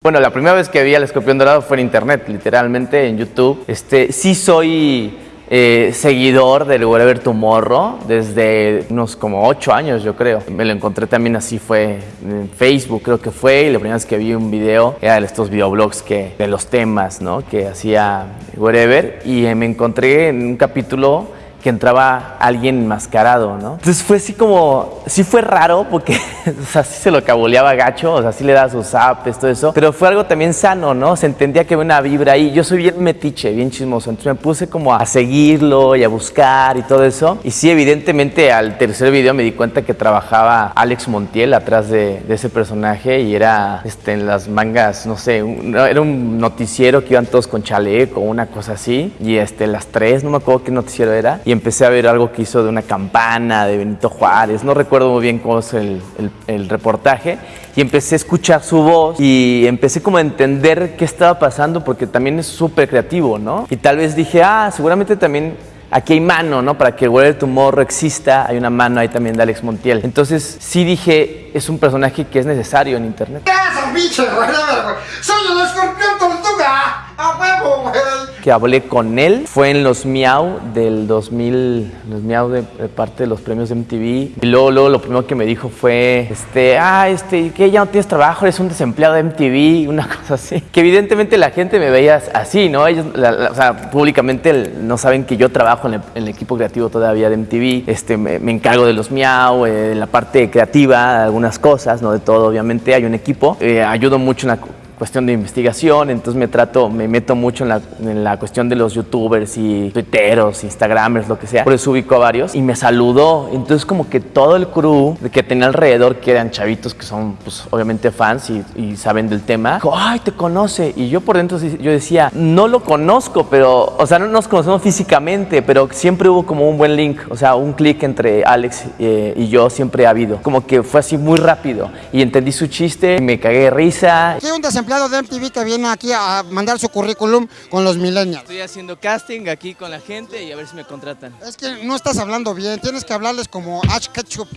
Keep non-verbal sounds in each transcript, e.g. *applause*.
Bueno, la primera vez que vi al escorpión dorado fue en internet, literalmente en YouTube. Este, sí soy eh, seguidor del Wherever Tomorrow desde unos como ocho años, yo creo. Me lo encontré también así, fue en Facebook, creo que fue, y la primera vez que vi un video era de estos videoblogs que, de los temas, ¿no? Que hacía Wherever, y me encontré en un capítulo que entraba alguien enmascarado, ¿no? Entonces fue así como, sí fue raro porque, *laughs* o sea, sí se lo cabuleaba gacho, o sea, sí le daba sus apes, todo eso, pero fue algo también sano, ¿no? Se entendía que había una vibra ahí. Yo soy bien metiche, bien chismoso, entonces me puse como a seguirlo y a buscar y todo eso. Y sí, evidentemente al tercer video me di cuenta que trabajaba Alex Montiel atrás de, ese personaje y era este, en las mangas, no sé, era un noticiero que iban todos con chaleco, una cosa así, y este, las tres, no me acuerdo qué noticiero era, y empecé a ver algo que hizo de una campana de Benito Juárez, no recuerdo muy bien cómo es el, el- reportaje, y empecé a escuchar su voz y empecé como a entender qué estaba pasando porque también es súper creativo, ¿no? Y tal vez dije, ah, seguramente también aquí hay mano, ¿no? Para que Where Tomorrow exista, hay una mano ahí también de Alex Montiel. Entonces sí dije, es un personaje que es necesario en internet. ¿Qué haces, güey? ¡Soy el escorpión tortuga! ¡A huevo, güey! Que hablé con él fue en los Miau del 2000, los Miau de, parte de los premios de MTV. Y luego, lo primero que me dijo fue, este, ah, este, que ya no tienes trabajo, eres un desempleado de MTV, una *laughs* cosa así. Que evidentemente la gente me veía así, ¿no? Ellos, la- o sea, públicamente no saben que yo trabajo en el, equipo creativo todavía de MTV. Este, me, encargo de los Miau, eh, la parte creativa, algunas cosas, no de todo, obviamente. Hay un equipo. Eh, ayudo mucho en la cuestión de investigación, entonces me trato, me meto mucho en la, en la cuestión de los youtubers y twitteros, instagramers, lo que sea. Por eso ubico a varios y me saludó. Entonces como que todo el crew que tenía alrededor, que eran chavitos que son pues obviamente fans y, y saben del tema, dijo, ay, te conoce. Y yo por dentro yo decía, no lo conozco, pero, o sea, no nos conocemos físicamente, pero siempre hubo como un buen link, o sea, un clic entre Alex eh, y yo siempre ha habido. Como que fue así muy rápido y entendí su chiste, me cagué de risa Aquí hay un desempleado de MTV que viene aquí a mandar su currículum con los millennials. Estoy haciendo casting aquí con la gente y a ver si me contratan. Es que no estás hablando bien, tienes que hablarles como Ash Ketchup.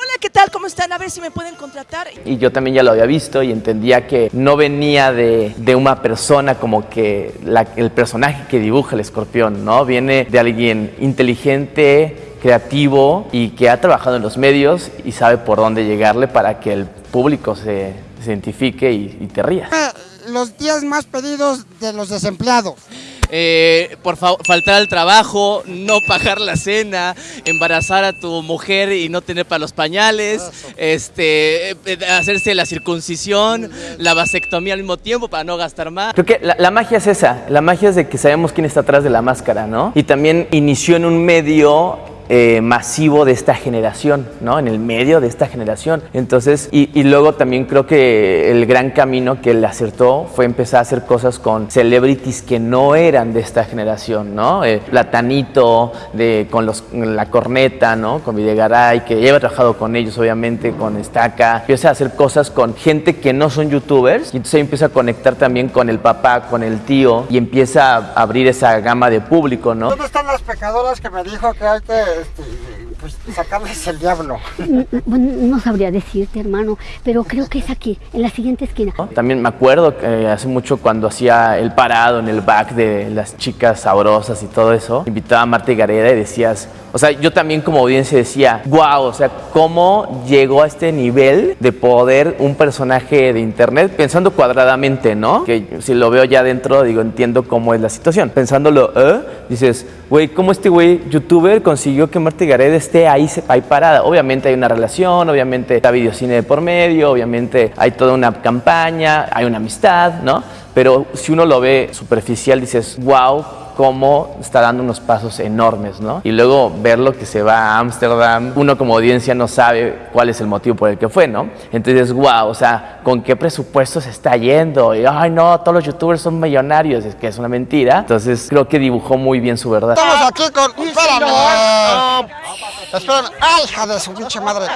Hola, ¿qué tal? ¿Cómo están? A ver si me pueden contratar. Y yo también ya lo había visto y entendía que no venía de, de una persona como que la- el personaje que dibuja el escorpión, ¿no? Viene de alguien inteligente, creativo y que ha trabajado en los medios y sabe por dónde llegarle para que el público se, se identifique y, y te rías. Eh, Los días más pedidos de los desempleados. Eh, por favor, faltar al trabajo, no pagar la cena, embarazar a tu mujer y no tener para los pañales, este, eh, hacerse la circuncisión, la vasectomía al mismo tiempo para no gastar más. Creo que la, la magia es esa, la magia es de que sabemos quién está atrás de la máscara, ¿no? Y también inició en un medio eh, masivo de esta generación, ¿no? En el medio de esta generación. Entonces, y, luego también creo que el gran camino que le acertó fue empezar a hacer cosas con celebrities que no eran de esta generación, ¿no? Eh, Platanito, de, con los, la corneta, ¿no? Con Videgaray, que ya trabajado con ellos, obviamente, con Estaca. Empieza a hacer cosas con gente que no son youtubers y entonces empieza a conectar también con el papá, con el tío y empieza a abrir esa gama de público, ¿no? ¿Dónde están pecadoras que me dijo que hay que este, pues, sacarles el diablo? Bueno, no sabría decirte, hermano, pero creo que es aquí, en la siguiente esquina. También me acuerdo que hace mucho cuando hacía el parado en el back de las chicas sabrosas y todo eso, invitaba a Marta y Gareda y decías, o sea, yo también como audiencia decía, wow, o sea, ¿cómo llegó a este nivel de poder un personaje de internet pensando cuadradamente, ¿no? Que si lo veo ya dentro, digo, entiendo cómo es la situación. Pensándolo, ¿eh? Dices, güey, ¿cómo este güey youtuber consiguió que Marta Gareda esté ahí, ahí parada? Obviamente hay una relación, obviamente está videocine de por medio, obviamente hay toda una campaña, hay una amistad, ¿no? Pero si uno lo ve superficial, dices, wow, cómo está dando unos pasos enormes, ¿no? Y luego verlo que se va a Ámsterdam, uno como audiencia no sabe cuál es el motivo por el que fue, ¿no? Entonces, wow, o sea, ¿con qué presupuesto se está yendo? Y, ay, no, todos los youtubers son millonarios, es que es una mentira. Entonces, creo que dibujó muy bien su verdad. Estamos aquí con... ¡Espérame! Esperen, ¡ay, hija de su pinche madre!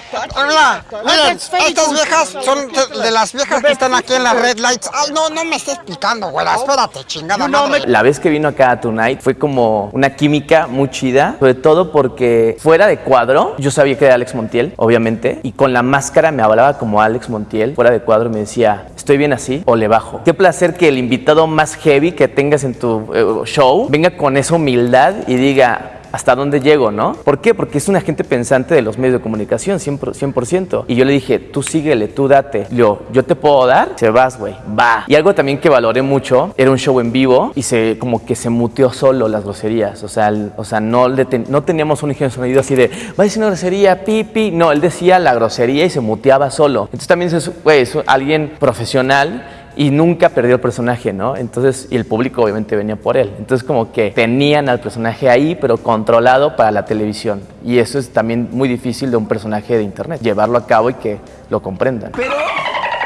Mira, miren, estas viejas son de, de las viejas que están aquí en las red lights. Ay, no, no me estés explicando, güera, espérate, chingada madre. La vez que vino acá a Tonight fue como una química muy chida, sobre todo porque fuera de cuadro, yo sabía que era Alex Montiel, obviamente, y con la máscara me hablaba como Alex Montiel, fuera de cuadro me decía, ¿estoy bien así o le bajo? Qué placer que el invitado más heavy que tengas en tu eh, show venga con esa humildad y diga, hasta dónde llego, ¿no? ¿Por qué? Porque es una gente pensante de los medios de comunicación, 100%. 100%. Y yo le dije, tú síguele, tú date. Yo, yo te puedo dar, se vas, güey, va. Y algo también que valoré mucho, era un show en vivo y se como que se muteó solo las groserías. O sea, el- o sea no, le ten- no teníamos un ingeniero sonido así de, va una grosería, pipi. No, él decía la grosería y se muteaba solo. Entonces también es, güey, es alguien profesional y nunca perdió el personaje, ¿no? Entonces, y el público obviamente venía por él. Entonces, como que tenían al personaje ahí, pero controlado para la televisión. Y eso es también muy difícil de un personaje de internet, llevarlo a cabo y que lo comprendan. Pero,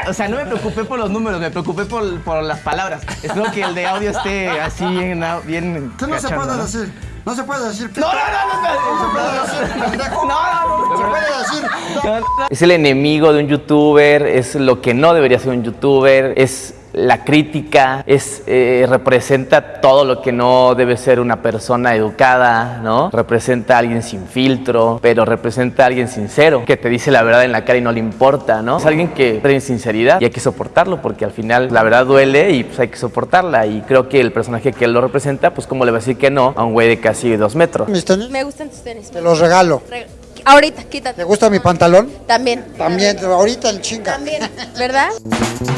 o sea, no me preocupé por los números, me preocupé por, por las palabras. Espero que el de audio esté así bien, bien ¿Qué no se cachondo, puede ¿no? decir? No se puede decir. No, no, no, no, No se puede decir. No, no, no. Se puede decir. no, no. Es el enemigo de un youtuber, es lo que no debería ser un youtuber, es la crítica, es, eh, representa todo lo que no debe ser una persona educada, ¿no? Representa a alguien sin filtro, pero representa a alguien sincero, que te dice la verdad en la cara y no le importa, ¿no? Es alguien que tiene sinceridad y hay que soportarlo porque al final la verdad duele y pues hay que soportarla y creo que el personaje que él lo representa, pues cómo le va a decir que no a un güey de casi dos metros. Mis tenis, Me gustan tus tenis. te los regalo. Re- Ahorita, quítate. ¿Te gusta mi pantalón? También. También, ahorita el chinga. También, ¿verdad? *laughs*